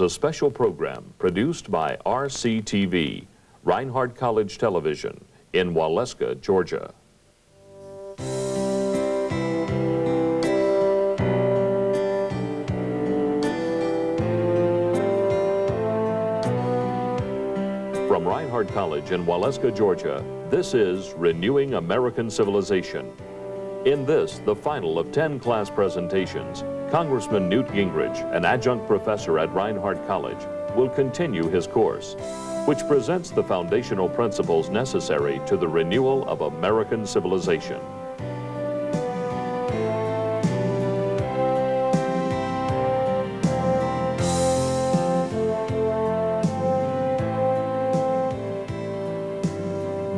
a special program produced by RCTV, Reinhardt College Television, in Waleska, Georgia. From Reinhardt College in Waleska, Georgia, this is Renewing American Civilization. In this, the final of 10 class presentations, Congressman Newt Gingrich, an adjunct professor at Reinhardt College, will continue his course, which presents the foundational principles necessary to the renewal of American civilization.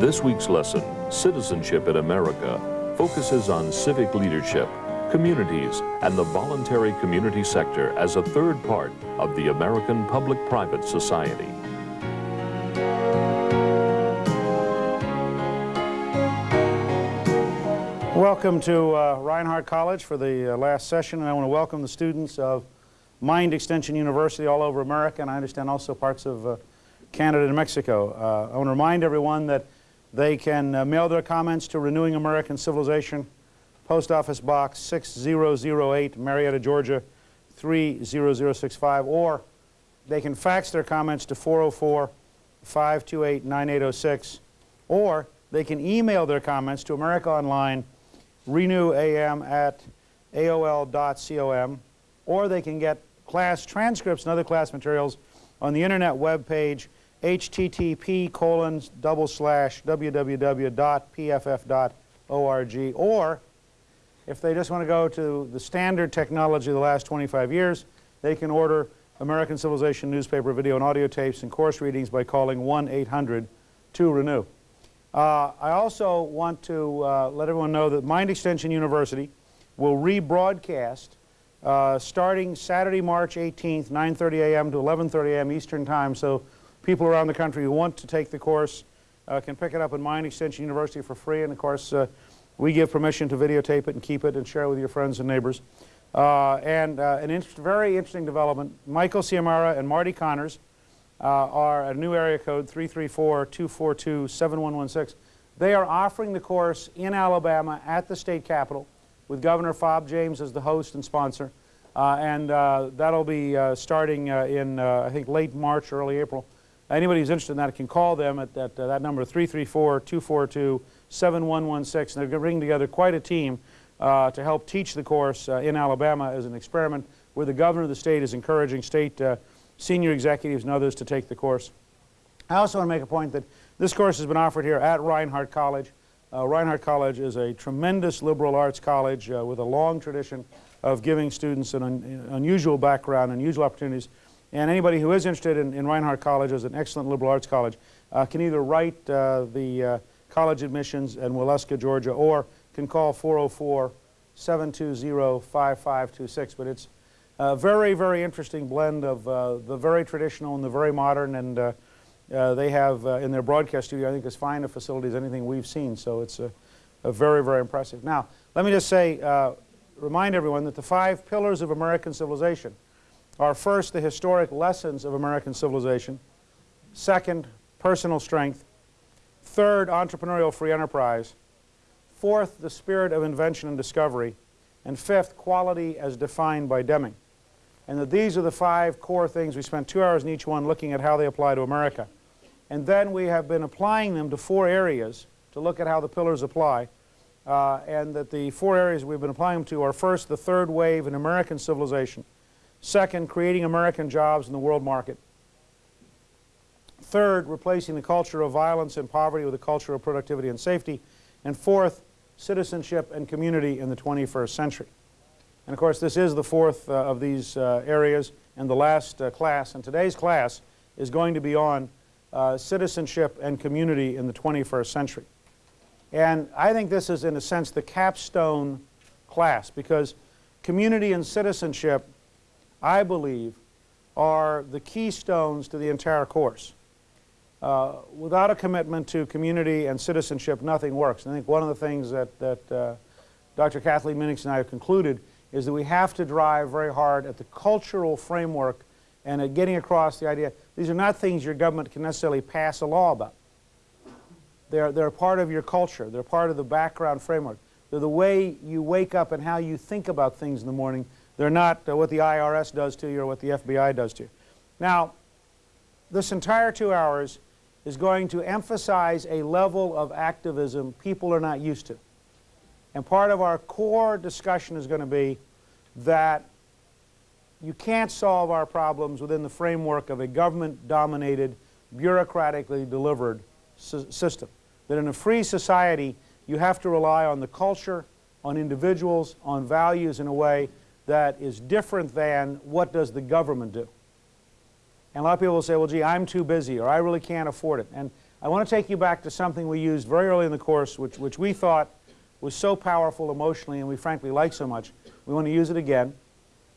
This week's lesson, Citizenship in America, focuses on civic leadership, communities, and the voluntary community sector as a third part of the American public-private society. Welcome to uh, Reinhardt College for the uh, last session, and I want to welcome the students of Mind Extension University all over America, and I understand also parts of uh, Canada and Mexico. Uh, I want to remind everyone that they can uh, mail their comments to Renewing American Civilization, Post Office Box 6008, Marietta, Georgia 30065, or they can fax their comments to 404-528-9806, or they can email their comments to America Online, renewam at aol.com, or they can get class transcripts and other class materials on the internet web page http colon double slash www.pff.org or if they just want to go to the standard technology of the last 25 years, they can order American Civilization newspaper video and audio tapes and course readings by calling 1-800-2-RENEW. Uh, I also want to uh, let everyone know that Mind Extension University will rebroadcast uh, starting Saturday, March 18th, 9.30 a.m. to 11.30 a.m. Eastern Time. So people around the country who want to take the course uh, can pick it up at Mind Extension University for free. And of course, uh, we give permission to videotape it and keep it and share it with your friends and neighbors. Uh, and uh, an very interesting development, Michael Ciamara and Marty Connors uh, are a new area code 334-242-7116. They are offering the course in Alabama at the state capitol with Governor Fob James as the host and sponsor. Uh, and that'll be starting in, I think, late March, early April. Anybody who's interested in that can call them at, at uh, that number 334-242-7116. They're bringing together quite a team uh, to help teach the course uh, in Alabama as an experiment where the governor of the state is encouraging state uh, senior executives and others to take the course. I also want to make a point that this course has been offered here at Reinhardt College. Uh, Reinhardt College is a tremendous liberal arts college uh, with a long tradition of giving students an un unusual background, unusual opportunities and anybody who is interested in, in Reinhardt College as an excellent liberal arts college uh, can either write the college admissions in Waleska, Georgia, or can call 404-720-5526. But it's a very, very interesting blend of uh, the very traditional and the very modern, and uh, uh, they have in their broadcast studio, I think, as fine a facility as anything we've seen. So it's a, a very, very impressive. Now, let me just say, remind everyone that the five pillars of American civilization are first the historic lessons of American civilization, second, personal strength, third, entrepreneurial free enterprise, fourth, the spirit of invention and discovery, and fifth, quality as defined by Deming. And that these are the five core things. We spent two hours in each one looking at how they apply to America. And then we have been applying them to four areas to look at how the pillars apply. Uh, and that the four areas we've been applying them to are first, the third wave in American civilization, Second, creating American jobs in the world market. Third, replacing the culture of violence and poverty with a culture of productivity and safety. And fourth, citizenship and community in the 21st century. And of course, this is the fourth uh, of these uh, areas and the last uh, class. And today's class is going to be on uh, citizenship and community in the 21st century. And I think this is, in a sense, the capstone class because community and citizenship I believe, are the keystones to the entire course. Uh, without a commitment to community and citizenship, nothing works. And I think one of the things that, that uh, Dr. Kathleen Minix and I have concluded is that we have to drive very hard at the cultural framework and at getting across the idea these are not things your government can necessarily pass a law about. They're, they're part of your culture. They're part of the background framework. They're the way you wake up and how you think about things in the morning. They're not uh, what the IRS does to you or what the FBI does to you. Now, this entire two hours is going to emphasize a level of activism people are not used to. And part of our core discussion is going to be that you can't solve our problems within the framework of a government-dominated, bureaucratically delivered system. That in a free society, you have to rely on the culture, on individuals, on values in a way that is different than what does the government do. And a lot of people will say, well, gee, I'm too busy, or I really can't afford it. And I want to take you back to something we used very early in the course, which, which we thought was so powerful emotionally and we frankly like so much. We want to use it again.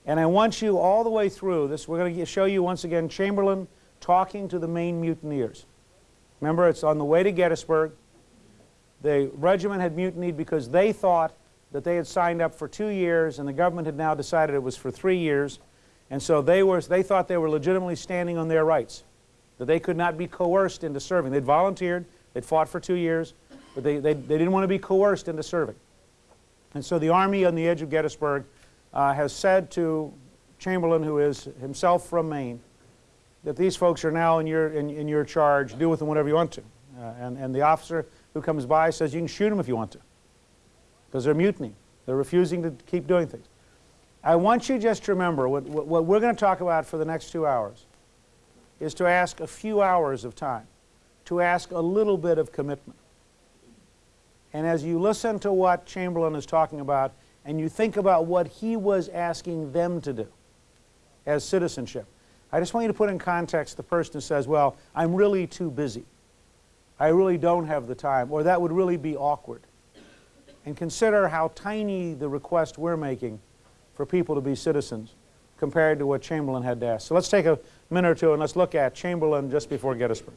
And I want you all the way through this, we're going to show you once again Chamberlain talking to the Maine mutineers. Remember, it's on the way to Gettysburg. The regiment had mutinied because they thought that they had signed up for two years and the government had now decided it was for three years. And so they, were, they thought they were legitimately standing on their rights, that they could not be coerced into serving. They'd volunteered, they'd fought for two years, but they, they, they didn't want to be coerced into serving. And so the Army on the edge of Gettysburg uh, has said to Chamberlain, who is himself from Maine, that these folks are now in your, in, in your charge, do with them whatever you want to. Uh, and, and the officer who comes by says you can shoot them if you want to, because they're mutinying. They're refusing to keep doing things. I want you just to remember what, what, we're going to talk about for the next two hours is to ask a few hours of time, to ask a little bit of commitment. And as you listen to what Chamberlain is talking about, and you think about what he was asking them to do as citizenship, I just want you to put in context the person who says, well, I'm really too busy. I really don't have the time, or that would really be awkward. And consider how tiny the request we're making for people to be citizens compared to what Chamberlain had to ask. So let's take a minute or two and let's look at Chamberlain just before Gettysburg.